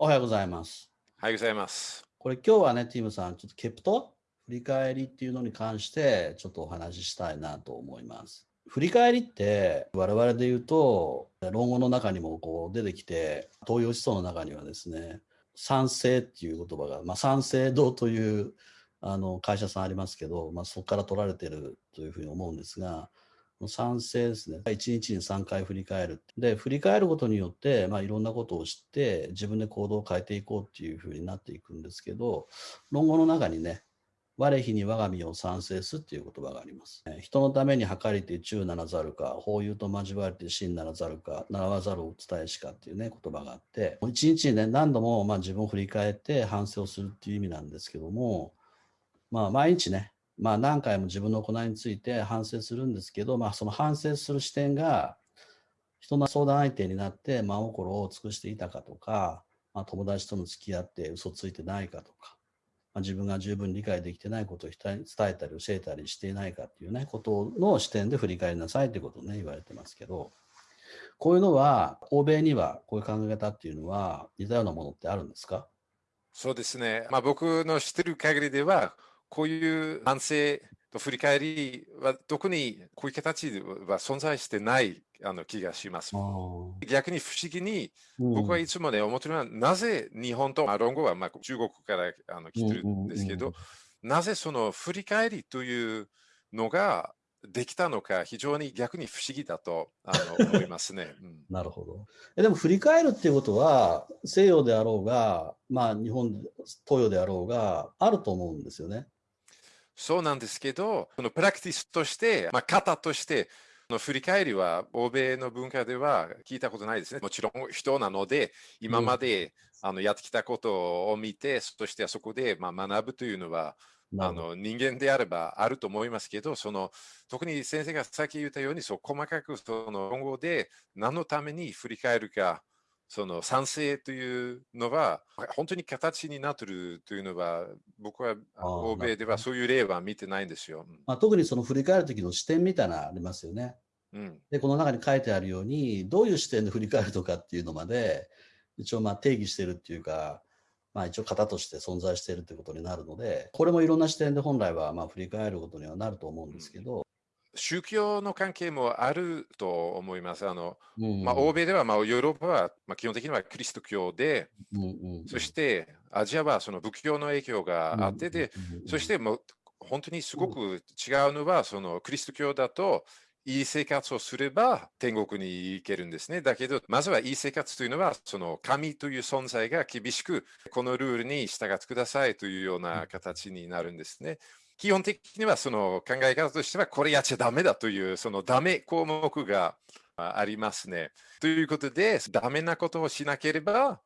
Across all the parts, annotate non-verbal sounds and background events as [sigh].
おはようございます。おはようございます。これ今日はね、ティムさん、ちょっとケプト？振り返りっていうのに関してちょっとお話ししたいなと思います。振り返りって我々で言うと、論語の中にもこう出てきて、東洋思想の中にはですね、賛成っていう言葉が、まあ、賛成堂というあの会社さんありますけど、まあ、そこから取られてるというふうに思うんですが、賛成ですね。1日に3回振り返る。で、振り返ることによって、まあ、いろんなことを知って、自分で行動を変えていこうっていうふうになっていくんですけど、論語の中にね、我非に我が身を賛成すっていう言葉があります。人のために計りて忠ならざるか、法友と交わりて真ならざるか、習わざるを伝えしかっていうね、言葉があって、一日にね、何度もまあ自分を振り返って反省をするっていう意味なんですけども、まあ毎日ね、まあ何回も自分の行いについて反省するんですけど、まあその反省する視点が人の相談相手になって真心を尽くしていたかとか、まあ、友達との付き合って嘘ついてないかとか、まあ、自分が十分理解できてないことを伝えたり教えたりしていないかっていうね、ことの視点で振り返りなさいってことをね、言われてますけど、こういうのは、欧米にはこういう考え方っていうのは似たようなものってあるんですか？そうですね。まあ僕の知ってる限りでは、こういう反省と振り返りは特にこういう形では存在してないあの気がします。逆に不思議に、僕はいつもね、思ってるのは、なぜ日本と、まあ、論語はまあ中国からあの来てるんですけど、なぜその振り返りというのができたのか、非常に逆に不思議だとあの思いますね。[laughs] うん、なるほど。えでも振り返るっていうことは、西洋であろうが、まあ日本、東洋であろうが、あると思うんですよね。そうなんですけど、そのプラクティスとして、まあ、型として、の振り返りは欧米の文化では聞いたことないですね。もちろん人なので、今まで、あのやってきたことを見て、そしてそこでまあ学ぶというのは、あの人間であればあると思いますけど、その特に先生がさっき言ったように、そう細かくその論語で何のために振り返るか、その賛成というのは、本当に形になっているというのは、僕は欧米ではそういう例は見てないんですよ。まあ、特にその振り返る時の視点みたいなのありますよね。うん、で、この中に書いてあるように、どういう視点で振り返るとかっていうのまで、一応まあ定義してるっていうか、まあ一応型として存在しているということになるので、これもいろんな視点で本来はまあ振り返ることにはなると思うんですけど、宗教の関係もあると思います。あの、うん、まあ、欧米では、まあ、ヨーロッパは、まあ、基本的にはキリスト教で、うんうん、そしてアジアはその仏教の影響があってで、そしてもう本当にすごく違うのは、そのキリスト教だと、いい生活をすれば天国に行けるんですね。だけど、まずはいい生活というのは、その神という存在が厳しく、このルールに従ってくださいというような形になるんですね。基本的にはその考え方としてはこれやっちゃダメだというそのダメ項目がありますね。ということでダメなことをしなければ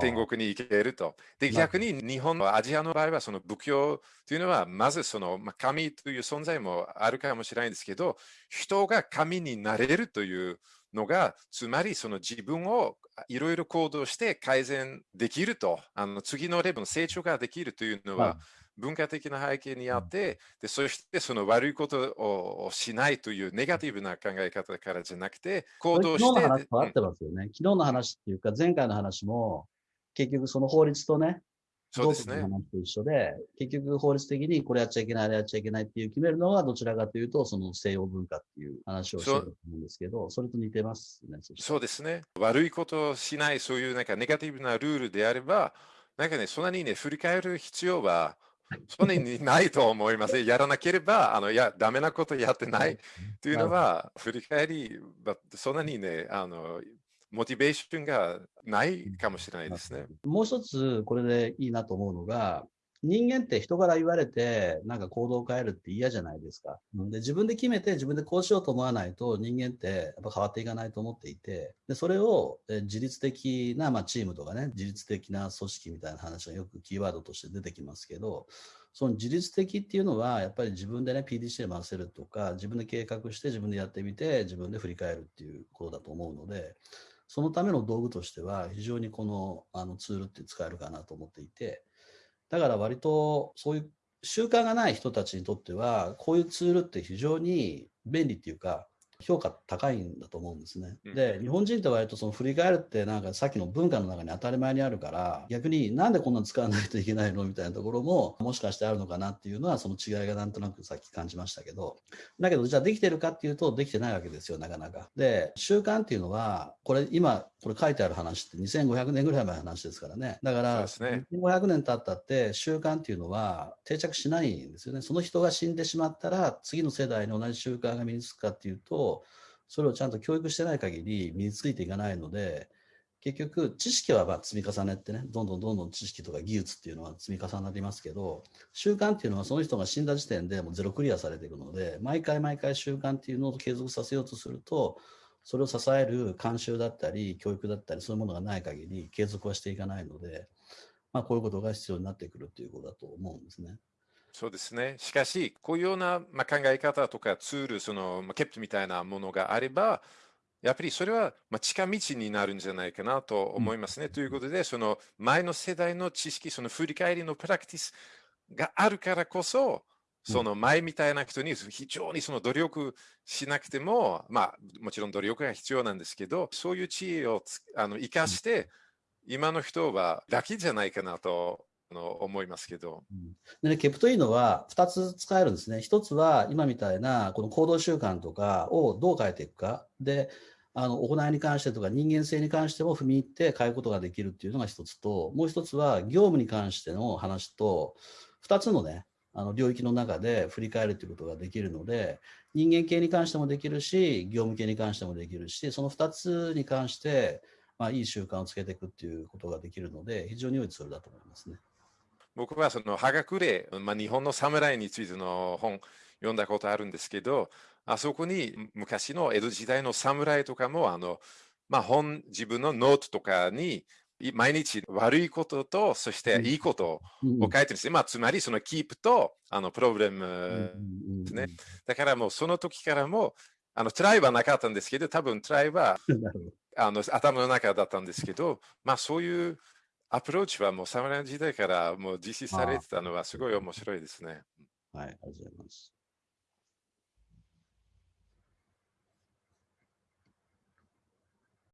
天国に行けると。で逆に日本のアジアの場合はその仏教というのはまずその神という存在もあるかもしれないんですけど人が神になれるというのがつまりその自分をいろいろ行動して改善できるとあの次のレベルの成長ができるというのは、はい文化的な背景にあって、でそしてその悪いことをしないというネガティブな考え方からじゃなくて、行動して。昨日の話と合ってますよね。昨日の話っていうか、前回の話も、結局その法律とね、そうですね。話と一緒で、結局法律的にこれやっちゃいけない、あれやっちゃいけないっていう決めるのはどちらかというと、その西洋文化っていう話をしてると思うんですけど、それと似てますね。そうですね。悪いことをしない、そういうなんかネガティブなルールであれば、なんかね、そんなにね、振り返る必要はそんなにないと思います。やらなければ、あの、いや、ダメなことやってないというのは、振り返り、そんなにね、あの、モチベーションがないかもしれないですね。もう一つ、これでいいなと思うのが、人間って人から言われて、なんか行動を変えるって嫌じゃないですか。で、自分で決めて、自分でこうしようと思わないと、人間ってやっぱ変わっていかないと思っていて、で、それを自律的な、まあ、チームとかね、自律的な組織みたいな話がよくキーワードとして出てきますけど、その自律的っていうのは、やっぱり自分でね、PDC で回せるとか、自分で計画して自分でやってみて、自分で振り返るっていうことだと思うので、そのための道具としては、非常にこのあのツールって使えるかなと思っていて、だから割とそういう習慣がない人たちにとっては、こういうツールって非常に便利っていうか、評価高いんだと思うんですね。で、日本人って割とその振り返るってなんかさっきの文化の中に当たり前にあるから、逆になんでこんなの使わないといけないのみたいなところももしかしてあるのかなっていうのはその違いがなんとなくさっき感じましたけど、だけどじゃあできてるかっていうとできてないわけですよ、なかなか。で、習慣っていうのは、これ今、これ書いてある話って2500年ぐらい前の話ですからね。だから、ね、2500年経ったって習慣っていうのは定着しないんですよね。その人が死んでしまったら次の世代に同じ習慣が身につくかっていうと、それをちゃんと教育してない限り身についていかないので、結局知識はま積み重ねってねどんどんどんどん知識とか技術っていうのは積み重なりますけど習慣っていうのはその人が死んだ時点でもうゼロクリアされていくので毎回毎回習慣っていうのを継続させようとするとそれを支える慣習だったり教育だったりそういうものがない限り継続はしていかないので、まあ、こういうことが必要になってくるということだと思うんですね。そうですね。しかし、こういうような、まあ、考え方とかツール、その、まあ、ケプトみたいなものがあれば、やっぱりそれは、まあ、近道になるんじゃないかなと思いますね。うん、ということで、その前の世代の知識、その振り返りのプラクティスがあるからこそ、その前みたいな人に非常にその努力しなくても、まあ、もちろん努力が必要なんですけど、そういう知恵をあの生かして、今の人はラッキーじゃないかなとの思いますけど。で、ケプというのは2つ使えるんですね。1つは今みたいなこの行動習慣とかをどう変えていくか。で、あの行いに関してとか人間性に関しても踏み入って変えることができるっていうのが1つと、もう1つは業務に関しての話と、2つのね、あの領域の中で振り返るということができるので、人間系に関してもできるし、業務系に関してもできるし、その2つに関して、まあ、いい習慣をつけていくっていうことができるので、非常に良いツールだと思いますね。僕はそのハガクレ、まあ、日本の侍についての本読んだことあるんですけど、あそこに昔の江戸時代の侍とかもあの、まあ、本自分のノートとかに毎日悪いこととそしていいことを書いてるんですね。まあ、つまりそのキープとあのプロブレムですね。だからもうその時からもあのトライはなかったんですけど、多分トライは [laughs] あの頭の中だったんですけど、まあそういうアプローチはもう侍の時代からもう実施されてたのはすごい面白いですね。はい、ありがとうございます。